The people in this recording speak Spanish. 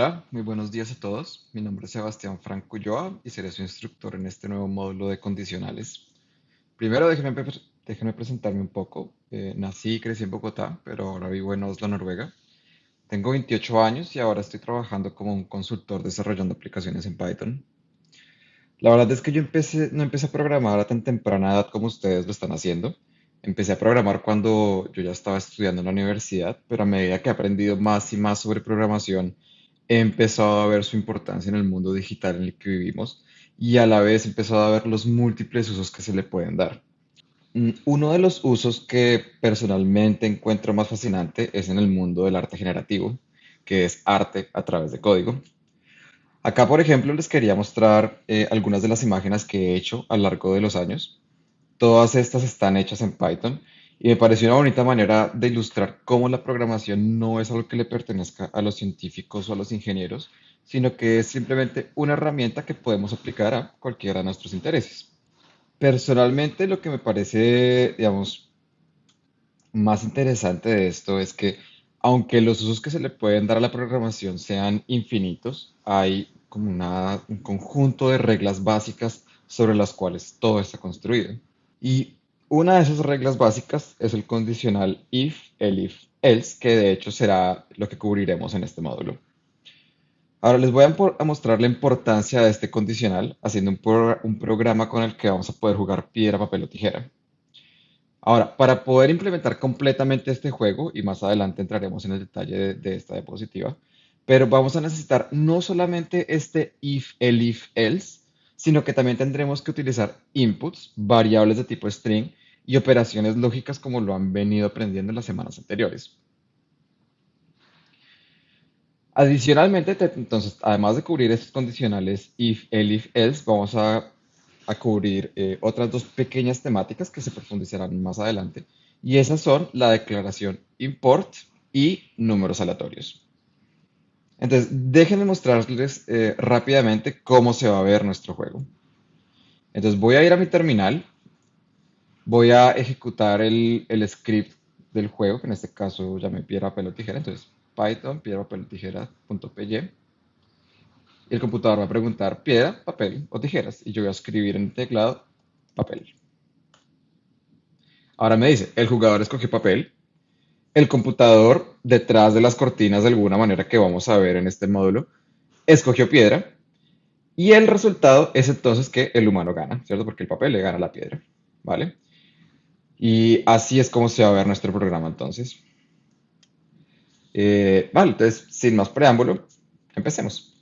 Hola, muy buenos días a todos. Mi nombre es Sebastián Franco Ulloa y seré su instructor en este nuevo módulo de condicionales. Primero, déjenme, déjenme presentarme un poco. Eh, nací y crecí en Bogotá, pero ahora vivo en Oslo, Noruega. Tengo 28 años y ahora estoy trabajando como un consultor desarrollando aplicaciones en Python. La verdad es que yo empecé, no empecé a programar a tan temprana edad como ustedes lo están haciendo. Empecé a programar cuando yo ya estaba estudiando en la universidad, pero a medida que he aprendido más y más sobre programación, empezado a ver su importancia en el mundo digital en el que vivimos y a la vez empezado a ver los múltiples usos que se le pueden dar. Mm, Uno de los usos que personalmente encuentro más fascinante es en el mundo del arte generativo, que es arte a través de código. Acá, por ejemplo, les quería mostrar eh, algunas de las imágenes que he hecho a lo largo de los años. Todas estas están hechas en Python y me pareció una bonita manera de ilustrar cómo la programación no es algo que le pertenezca a los científicos o a los ingenieros, sino que es simplemente una herramienta que podemos aplicar a cualquiera de nuestros intereses. Personalmente, lo que me parece, digamos, más interesante de esto es que, aunque los usos que se le pueden dar a la programación sean infinitos, hay como una- un conjunto de reglas básicas sobre las cuales todo está construido. Y una de esas reglas básicas es el condicional if, elif, else, que de hecho será lo que cubriremos en este módulo. Ahora les voy a, mostrar la importancia de este condicional haciendo un, pro- un programa con el que vamos a poder jugar piedra, papel o tijera. Ahora, para poder implementar completamente este juego, y más adelante entraremos en el detalle de, de esta diapositiva, pero vamos a necesitar no solamente este if, elif, else, sino que también tendremos que utilizar inputs, variables de tipo string y operaciones lógicas como lo han venido aprendiendo en las semanas anteriores. Adicionalmente, te- entonces, además de cubrir estos condicionales if, elif, else, vamos a, a cubrir eh, otras dos pequeñas temáticas que se profundizarán más adelante. Y esas son la declaración import y números aleatorios. Entonces, déjenme mostrarles eh, rápidamente cómo se va a ver nuestro juego. Entonces, voy a ir a mi terminal, voy a ejecutar el, script del juego, que en este caso llamé piedra, papel o tijera. Entonces, Python, piedra, papel o tijera.py. Y el computador va a preguntar piedra, papel o tijeras. Y yo voy a escribir en el teclado papel. Ahora me dice, el jugador escogió papel. El computador, detrás de las cortinas de alguna manera que vamos a ver en este módulo, escogió piedra. Y el resultado es entonces que el humano gana, ¿cierto? Porque el papel le gana a la piedra, ¿vale? Y así es como se va a ver nuestro programa entonces. Eh, vale, entonces, sin más preámbulo, empecemos.